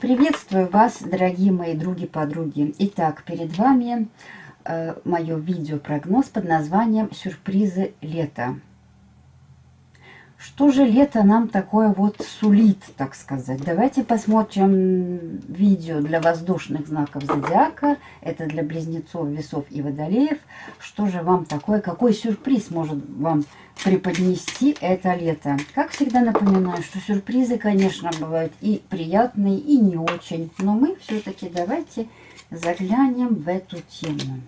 Приветствую вас, дорогие мои други-подруги. Итак, перед вами э, мое видео-прогноз под названием «Сюрпризы лета». Что же лето нам такое вот сулит, так сказать? Давайте посмотрим видео для воздушных знаков зодиака. Это для близнецов, весов и водолеев. Что же вам такое, какой сюрприз может вам преподнести это лето? Как всегда напоминаю, что сюрпризы, конечно, бывают и приятные, и не очень. Но мы все-таки давайте заглянем в эту тему.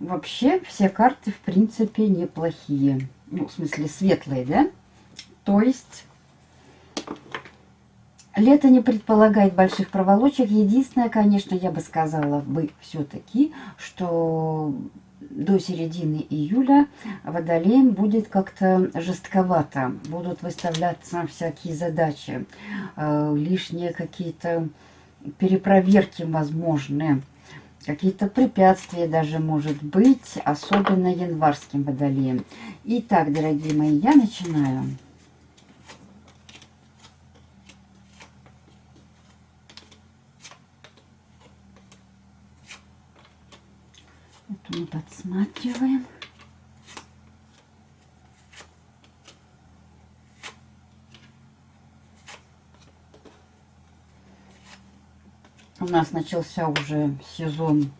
Вообще все карты, в принципе, неплохие. Ну, в смысле, светлые, да? То есть, лето не предполагает больших проволочек. Единственное, конечно, я бы сказала бы все-таки, что до середины июля водолеем будет как-то жестковато. Будут выставляться всякие задачи, э, лишние какие-то перепроверки возможные какие-то препятствия даже может быть, особенно январским водолеем. Итак, дорогие мои, я начинаю. Это мы подсматриваем. Нас начался уже сезон,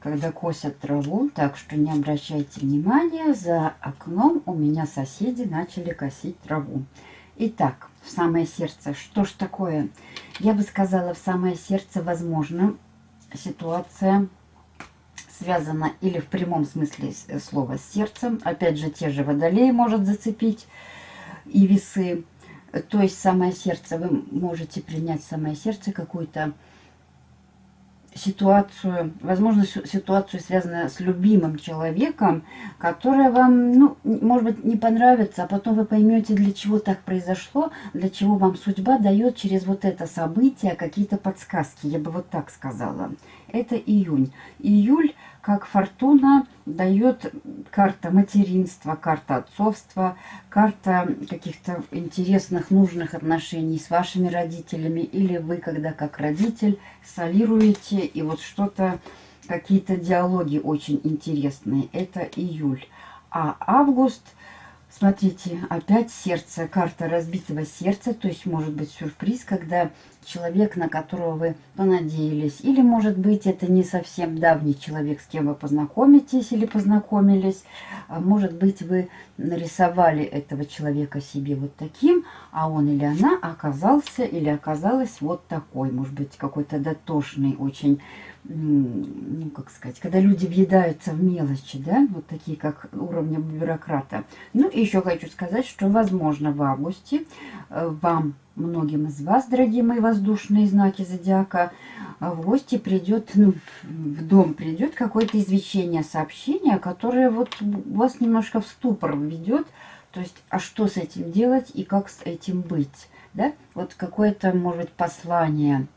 когда косят траву, так что не обращайте внимания, за окном у меня соседи начали косить траву. Итак, в самое сердце, что ж такое? Я бы сказала, в самое сердце, возможно, ситуация связана или в прямом смысле слова с сердцем. Опять же, те же водолеи может зацепить и весы. То есть самое сердце, вы можете принять самое сердце какую-то ситуацию, возможно, ситуацию, связанную с любимым человеком, которая вам, ну, может быть, не понравится, а потом вы поймете, для чего так произошло, для чего вам судьба дает через вот это событие какие-то подсказки, я бы вот так сказала. Это июнь. Июль как фортуна дает карта материнства, карта отцовства, карта каких-то интересных, нужных отношений с вашими родителями, или вы, когда как родитель, солируете, и вот что-то, какие-то диалоги очень интересные. Это июль. А август – Смотрите, опять сердце, карта разбитого сердца, то есть может быть сюрприз, когда человек, на которого вы понадеялись, или может быть это не совсем давний человек, с кем вы познакомитесь или познакомились, а может быть вы нарисовали этого человека себе вот таким, а он или она оказался или оказалась вот такой, может быть какой-то дотошный, очень ну, как сказать, когда люди въедаются в мелочи, да, вот такие, как уровня бюрократа. Ну, и еще хочу сказать, что, возможно, в августе э, вам, многим из вас, дорогие мои воздушные знаки зодиака, э, в гости придет, ну, в дом придет какое-то извещение, сообщение, которое вот вас немножко в ступор ведет, то есть, а что с этим делать и как с этим быть, да, вот какое-то, может быть, послание,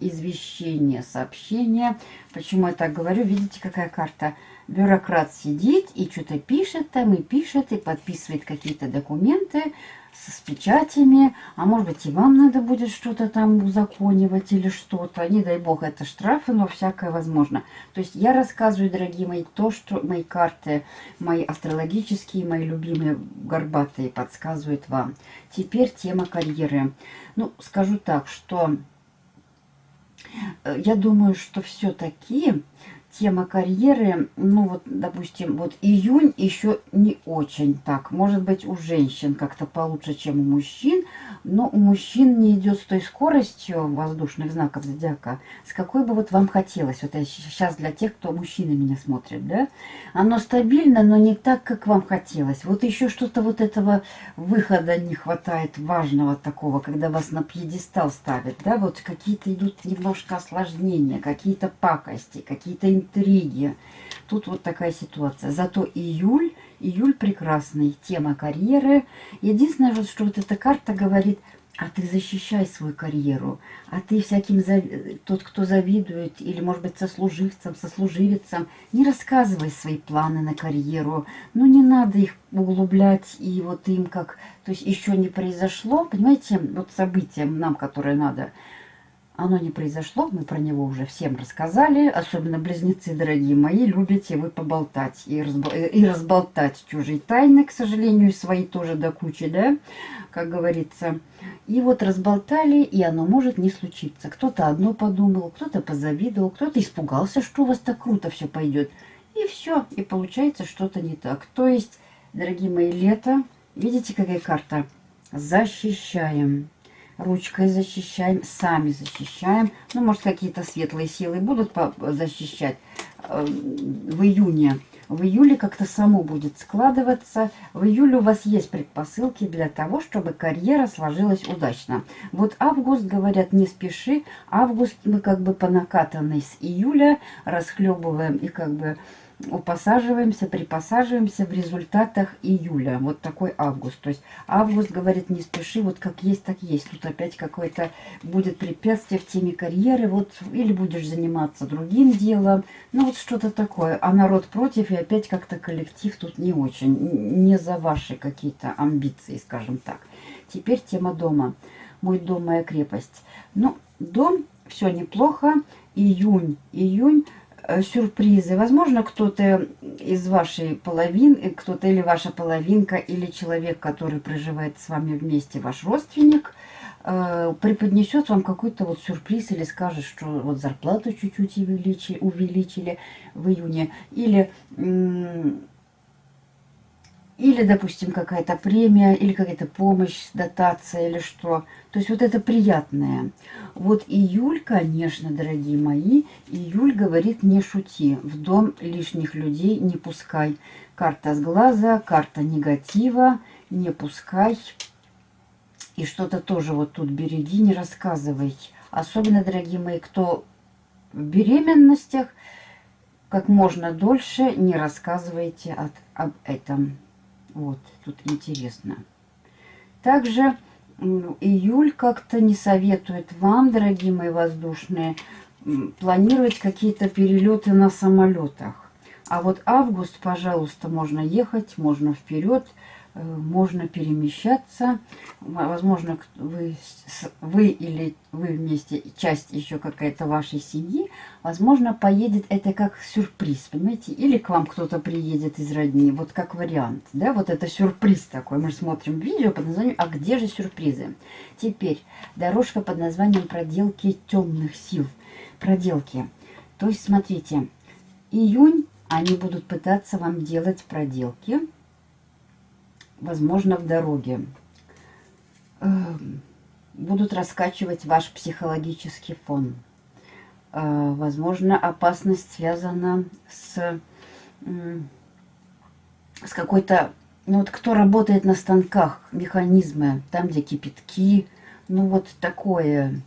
извещение, сообщение. Почему я так говорю? Видите, какая карта? Бюрократ сидит и что-то пишет там, и пишет, и подписывает какие-то документы с печатями. А может быть, и вам надо будет что-то там узаконивать или что-то. Не дай бог, это штрафы, но всякое возможно. То есть я рассказываю, дорогие мои, то, что мои карты, мои астрологические, мои любимые горбатые подсказывают вам. Теперь тема карьеры. Ну, скажу так, что я думаю, что все-таки тема карьеры, ну вот, допустим, вот июнь еще не очень так. Может быть, у женщин как-то получше, чем у мужчин, но у мужчин не идет с той скоростью воздушных знаков зодиака, с какой бы вот вам хотелось. Вот я сейчас для тех, кто мужчины меня смотрит, да. Оно стабильно, но не так, как вам хотелось. Вот еще что-то вот этого выхода не хватает важного такого, когда вас на пьедестал ставят, да. Вот какие-то идут немножко осложнения, какие-то пакости, какие-то интриги. Тут вот такая ситуация. Зато июль, июль прекрасный, тема карьеры. Единственное, что вот эта карта говорит а ты защищай свою карьеру, а ты всяким, тот, кто завидует, или, может быть, сослуживцам, сослуживицам, не рассказывай свои планы на карьеру, ну, не надо их углублять, и вот им как, то есть еще не произошло, понимаете, вот событием нам, которое надо, оно не произошло, мы про него уже всем рассказали, особенно близнецы, дорогие мои, любите вы поболтать и, разбол... и разболтать чужие тайны, к сожалению, свои тоже до кучи, да, как говорится. И вот разболтали, и оно может не случиться. Кто-то одно подумал, кто-то позавидовал, кто-то испугался, что у вас так круто все пойдет. И все, и получается что-то не так. То есть, дорогие мои, лето, видите, какая карта? Защищаем ручкой защищаем, сами защищаем. Ну, может, какие-то светлые силы будут защищать э, в июне. В июле как-то само будет складываться. В июле у вас есть предпосылки для того, чтобы карьера сложилась удачно. Вот август, говорят, не спеши. Август мы как бы по накатанной с июля расхлебываем и как бы упосаживаемся, припосаживаемся в результатах июля. Вот такой август. То есть август говорит, не спеши, вот как есть, так есть. Тут опять какое-то будет препятствие в теме карьеры. Вот или будешь заниматься другим делом. Ну вот что-то такое. А народ против, и опять как-то коллектив тут не очень. Не за ваши какие-то амбиции, скажем так. Теперь тема дома. Мой дом, моя крепость. Ну, дом, все неплохо. Июнь, июнь сюрпризы. Возможно, кто-то из вашей половины, кто-то или ваша половинка, или человек, который проживает с вами вместе, ваш родственник, э, преподнесет вам какой-то вот сюрприз или скажет, что вот зарплату чуть-чуть увеличили в июне, или или, допустим, какая-то премия, или какая-то помощь, дотация, или что. То есть вот это приятное. Вот июль, конечно, дорогие мои, июль говорит не шути. В дом лишних людей не пускай. Карта с глаза, карта негатива, не пускай. И что-то тоже вот тут береги, не рассказывай. Особенно, дорогие мои, кто в беременностях, как можно дольше не рассказывайте от, об этом. Вот, тут интересно. Также июль как-то не советует вам, дорогие мои воздушные, планировать какие-то перелеты на самолетах. А вот август, пожалуйста, можно ехать, можно вперед, можно перемещаться. Возможно, вы, вы или вы вместе, часть еще какая-то вашей семьи, возможно, поедет это как сюрприз, понимаете? Или к вам кто-то приедет из родни, вот как вариант, да, вот это сюрприз такой. Мы смотрим видео под названием «А где же сюрпризы?». Теперь дорожка под названием «Проделки темных сил». Проделки. То есть, смотрите, июнь они будут пытаться вам делать проделки – возможно, в дороге. Эм, будут раскачивать ваш психологический фон. Э, возможно, опасность связана с, с какой-то... Ну вот кто работает на станках, механизмы, там, где кипятки, ну вот такое,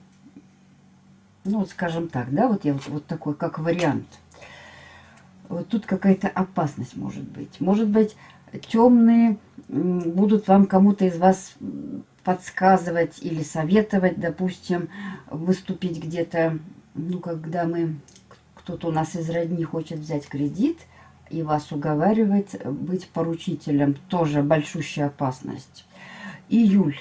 ну вот скажем так, да, вот я вот, вот такой, как вариант. Вот тут какая-то опасность может быть. Может быть, темные будут вам кому-то из вас подсказывать или советовать, допустим, выступить где-то, ну, когда мы, кто-то у нас из родни хочет взять кредит, и вас уговаривать быть поручителем, тоже большущая опасность. Июль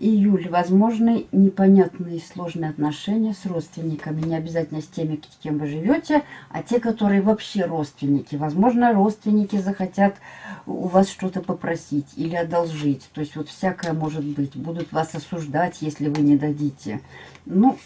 июль. Возможны непонятные и сложные отношения с родственниками. Не обязательно с теми, с кем вы живете, а те, которые вообще родственники. Возможно, родственники захотят у вас что-то попросить или одолжить. То есть вот всякое может быть. Будут вас осуждать, если вы не дадите. Ну,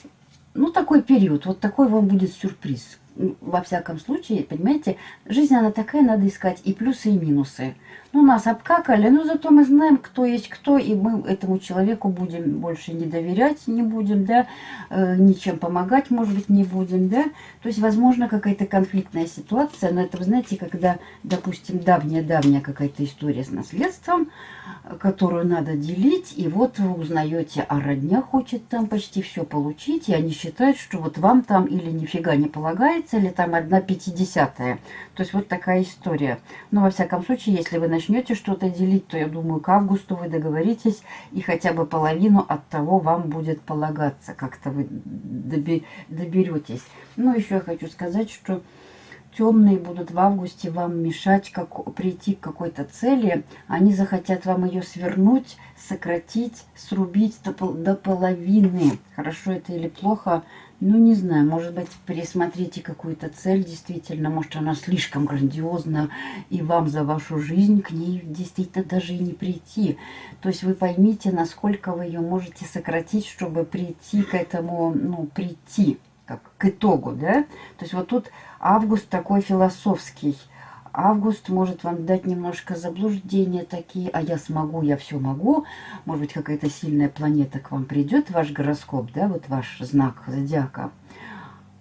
ну такой период. Вот такой вам будет сюрприз во всяком случае, понимаете, жизнь она такая, надо искать и плюсы, и минусы. Ну, нас обкакали, но зато мы знаем, кто есть кто, и мы этому человеку будем больше не доверять, не будем, да, э, ничем помогать, может быть, не будем, да. То есть, возможно, какая-то конфликтная ситуация, но это, вы знаете, когда, допустим, давняя-давняя какая-то история с наследством, которую надо делить, и вот вы узнаете, а родня хочет там почти все получить, и они считают, что вот вам там или нифига не полагается, или там одна пятидесятая. То есть вот такая история. Но во всяком случае, если вы начнете что-то делить, то я думаю, к августу вы договоритесь, и хотя бы половину от того вам будет полагаться. Как-то вы доберетесь. Ну, еще я хочу сказать, что темные будут в августе вам мешать как, прийти к какой-то цели, они захотят вам ее свернуть, сократить, срубить до, до половины. Хорошо это или плохо, ну не знаю, может быть пересмотрите какую-то цель действительно, может она слишком грандиозна, и вам за вашу жизнь к ней действительно даже и не прийти. То есть вы поймите, насколько вы ее можете сократить, чтобы прийти к этому, ну прийти как к итогу, да. То есть вот тут август такой философский. Август может вам дать немножко заблуждения такие, а я смогу, я все могу. Может быть, какая-то сильная планета к вам придет, ваш гороскоп, да, вот ваш знак зодиака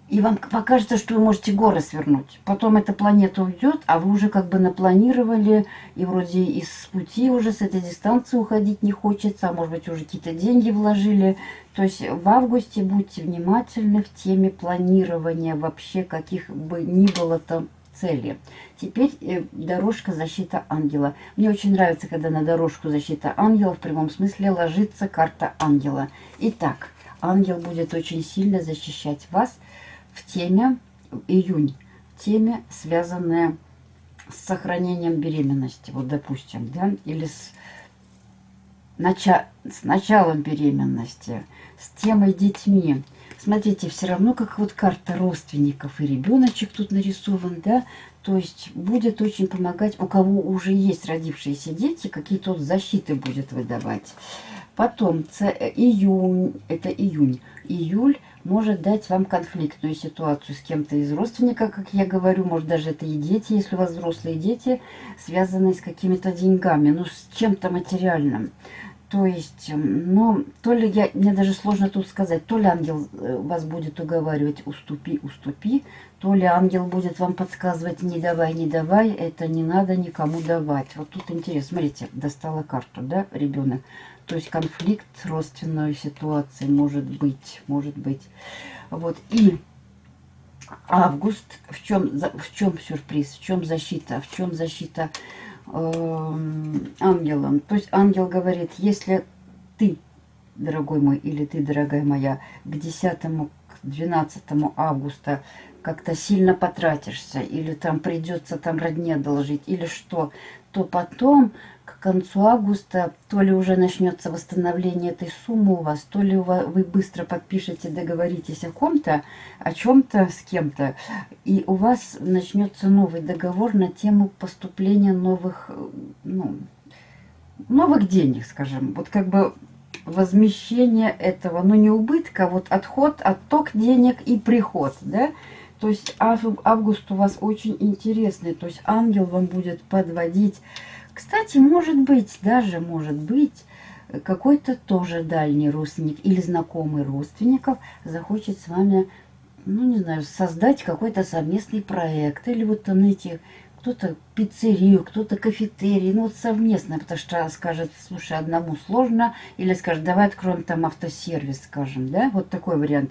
и вам покажется, что вы можете горы свернуть. Потом эта планета уйдет, а вы уже как бы напланировали, и вроде из пути уже с этой дистанции уходить не хочется, а может быть уже какие-то деньги вложили. То есть в августе будьте внимательны в теме планирования вообще каких бы ни было там цели. Теперь э, дорожка защита ангела. Мне очень нравится, когда на дорожку защита ангела в прямом смысле ложится карта ангела. Итак, ангел будет очень сильно защищать вас в теме июнь, теме, связанная с сохранением беременности, вот допустим, да, или с, нача с началом беременности, с темой детьми. Смотрите, все равно как вот карта родственников и ребеночек тут нарисован, да, то есть будет очень помогать, у кого уже есть родившиеся дети, какие-то вот защиты будет выдавать. Потом, июнь, это июнь, июль может дать вам конфликтную ситуацию с кем-то из родственников, как я говорю, может даже это и дети, если у вас взрослые дети, связанные с какими-то деньгами, ну с чем-то материальным. То есть, ну, то ли я, мне даже сложно тут сказать, то ли ангел э, вас будет уговаривать, уступи, уступи, то ли ангел будет вам подсказывать, не давай, не давай, это не надо никому давать. Вот тут интересно, смотрите, достала карту, да, ребенок. То есть конфликт, родственной ситуации может быть, может быть. Вот, и август, в чем, в чем сюрприз, в чем защита, в чем защита ангелом. То есть ангел говорит, если ты, дорогой мой, или ты, дорогая моя, к 10 к 12 августа как-то сильно потратишься, или там придется там родне должить, или что, то потом концу августа то ли уже начнется восстановление этой суммы у вас, то ли вы быстро подпишете, договоритесь о ком-то, о чем-то с кем-то, и у вас начнется новый договор на тему поступления новых, ну, новых денег, скажем. Вот как бы возмещение этого, ну не убытка, а вот отход, отток денег и приход, да, то есть август у вас очень интересный, то есть ангел вам будет подводить. Кстати, может быть, даже может быть, какой-то тоже дальний родственник или знакомый родственников захочет с вами, ну не знаю, создать какой-то совместный проект. Или вот там, знаете, кто-то пиццерию, кто-то кафетерий, ну вот совместно, потому что скажет, слушай, одному сложно, или скажет, давай откроем там автосервис, скажем, да, вот такой вариант.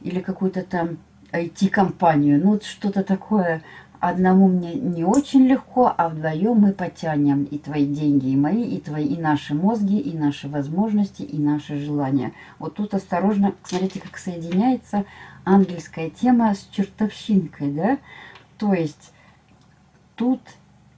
Или какую-то там IT-компанию. Ну, вот что-то такое одному мне не очень легко, а вдвоем мы потянем и твои деньги, и мои, и твои, и наши мозги, и наши возможности, и наши желания. Вот тут осторожно, смотрите, как соединяется ангельская тема с чертовщинкой, да? То есть тут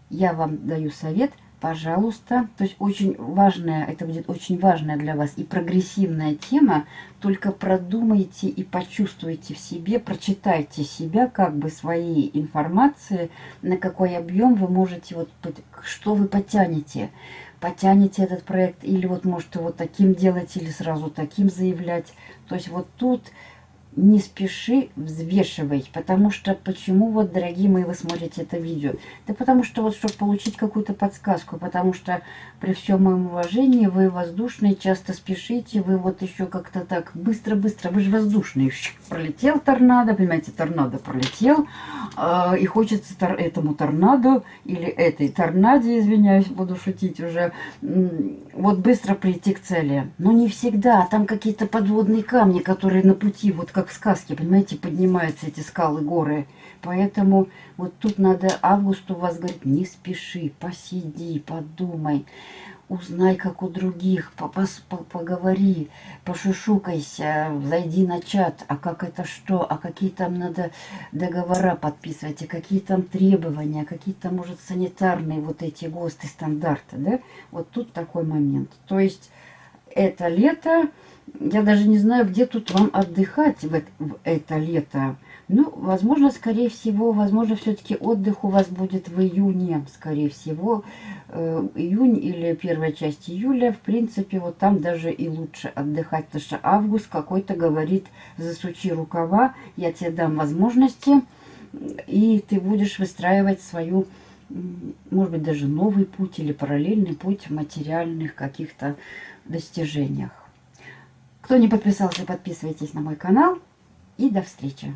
я вам даю совет – пожалуйста. То есть очень важная, это будет очень важная для вас и прогрессивная тема. Только продумайте и почувствуйте в себе, прочитайте себя, как бы свои информации, на какой объем вы можете, вот что вы потянете. Потянете этот проект или вот можете вот таким делать, или сразу таким заявлять. То есть вот тут не спеши, взвешивай. Потому что, почему вот, дорогие мои, вы смотрите это видео? Да потому что вот, чтобы получить какую-то подсказку, потому что при всем моем уважении вы воздушные, часто спешите, вы вот еще как-то так быстро-быстро, вы же воздушные. Пролетел торнадо, понимаете, торнадо пролетел, э, и хочется тор этому торнадо или этой торнаде, извиняюсь, буду шутить уже, вот быстро прийти к цели. Но не всегда, там какие-то подводные камни, которые на пути, вот как как сказке, понимаете, поднимаются эти скалы, горы. Поэтому вот тут надо августу вас говорит, не спеши, посиди, подумай узнай, как у других, поговори, пошушукайся, зайди на чат, а как это что, а какие там надо договора подписывать, а какие там требования, какие там, может, санитарные вот эти ГОСТы, стандарты, да? Вот тут такой момент. То есть это лето, я даже не знаю, где тут вам отдыхать в, в это лето. Ну, возможно, скорее всего, возможно, все-таки отдых у вас будет в июне, скорее всего. Э, июнь или первая часть июля, в принципе, вот там даже и лучше отдыхать, потому что август какой-то говорит, засучи рукава, я тебе дам возможности, и ты будешь выстраивать свою, может быть, даже новый путь или параллельный путь в материальных каких-то достижениях. Кто не подписался, подписывайтесь на мой канал. И до встречи!